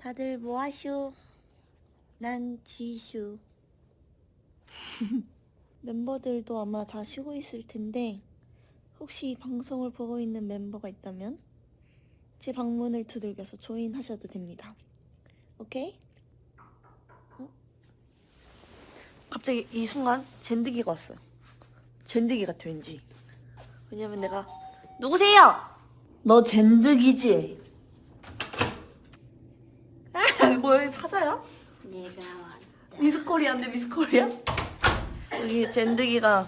다들 뭐하쇼? 난 지슈. 멤버들도 아마 다 쉬고 있을 텐데 혹시 이 방송을 보고 있는 멤버가 있다면 제 방문을 두들겨서 조인하셔도 됩니다. 오케이? 어? 갑자기 이 순간 젠드기가 왔어요. 젠드기 같아 왠지. 왜냐면 내가 누구세요? 너 젠드기지? 뭐야 사자야? 내가 왔다. 미스코리아인데 미스코리아? 여기 젠드기가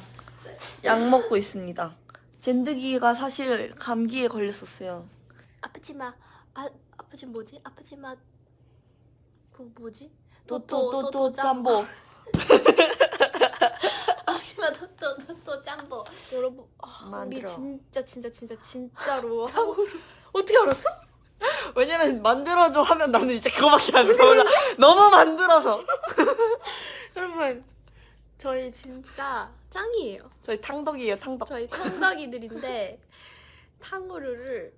약 먹고 있습니다. 젠드기가 사실 감기에 걸렸었어요. 아프지 마. 아 아프지 뭐지? 아프지 마. 그 뭐지? 또또또또 짬보. 아프지 마. 또또 또또 짬보. 여러분 아, 우리. 진짜 진짜 진짜 진짜로 어떻게 알았어? 왜냐면 만들어줘 하면 나는 이제 그거밖에 안 떠올라. 너무 만들어서. 여러분 저희 진짜 짱이에요. 저희 탕덕이에요 탕덕. 저희 탕덕이들인데 탕후루를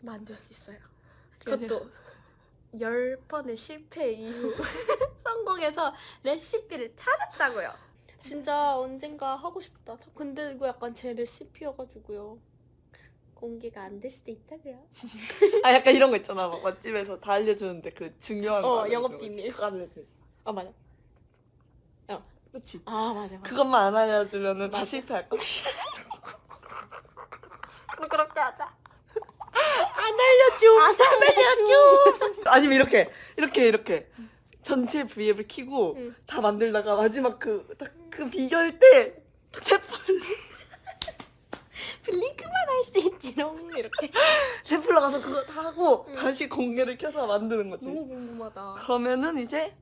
만들 수 있어요. 그것도 열 번의 실패 이후 성공해서 레시피를 찾았다고요. 진짜 언젠가 하고 싶다. 근데 이거 약간 제 레시피여가지고요. 공개가 안 될 수도 있다고요. 아 약간 이런 거 있잖아. 막 맛집에서 다 알려주는데 그 중요한 어, 영업 거 비밀. 그거 알려줘. 아 맞아. 그렇지. 아 맞아 맞아. 그것만 안 알려주면은 다 맞아. 실패할 거. 뭐 그렇게 하자. 안 알려줘. 안 알려줘. 아니면 이렇게 이렇게 이렇게 전체 V앱을 키고 응. 다 만들다가 마지막 그딱그 비결 때 샘플 블링크만 할 수 있 지롱 이렇게. 샘플러 가서 그거 다 하고 응. 다시 공개를 켜서 만드는 거지. 너무 궁금하다. 그러면은 이제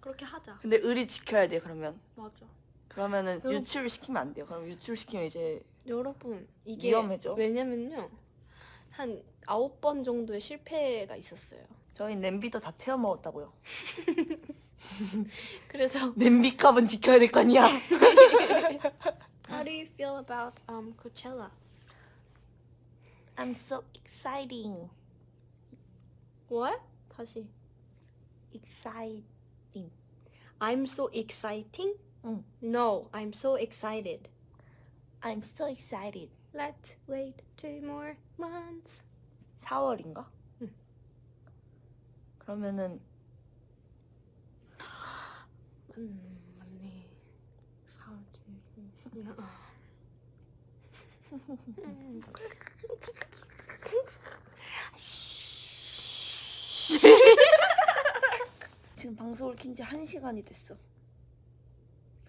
그렇게 하자. 근데 의리 지켜야 돼 그러면. 맞아. 그러면은 그럼- 유출 시키면 안 돼요. 그럼 유출 시키면 이제 여러분 이게 위험해져. 왜냐면요 한 아홉 번 정도의 실패가 있었어요. 저희 냄비도 다 태워 먹었다고요. 그래서 냄비 값은 지켜야 될 거 아니야. How do you feel about um Coachella? I'm so exciting. What? 다시. Exciting. I'm so exciting? 응. No, I'm so excited. I'm so excited. Let's wait two more months. 4월인가? 응. 그러면은 음, 맞네. 사월 뒤. 지금 방송을 킨지 1시간이 됐어.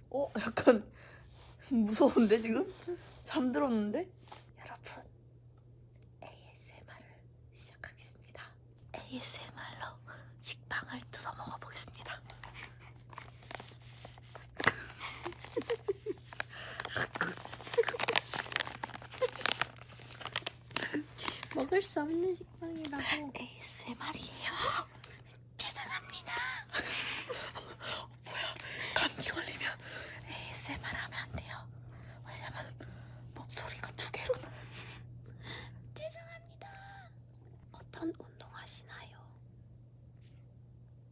어? 약간 무서운데 지금? 잠들었는데? 여러분 ASMR을 시작하겠습니다. ASMR로 식빵을 뜯어 먹어보겠습니다. 먹을 수 없는 식빵이라고. ASMR이에요. 죄송합니다. 뭐야? 감기 걸리면 ASMR 하면 안 돼요. 왜냐면 목소리가 두 개로 나. 죄송합니다. 어떤 운동 하시나요?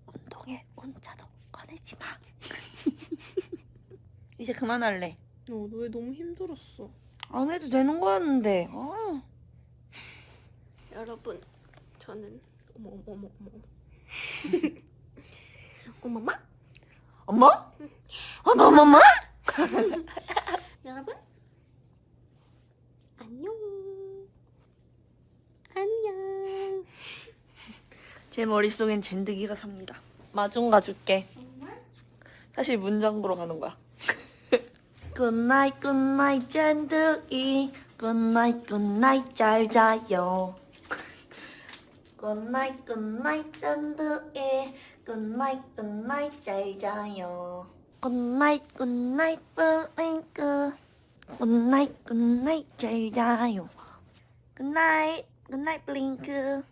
운동에 운자도 꺼내지 마. 이제 그만할래. 어, 너 왜 너무 힘들었어? 안 해도 되는 거였는데. 아. 여러분, 저는 어머 어머 어머 어머. 어머마? 엄마? 어머 엄마? 여러분 안녕 안녕 제 머릿속엔 젠득이가 삽니다. 마중 가줄게. 사실 문장 보러 가는 거야. 굿나잇 굿나잇 젠드기 굿나잇 굿나잇 잘 자요. 굿나잇 굿나잇 젠드기 굿나잇 굿나잇 잘 자요. good night good night BLINK 굿나잇 굿나잇 잘 자요. 굿나잇 굿나잇 블링크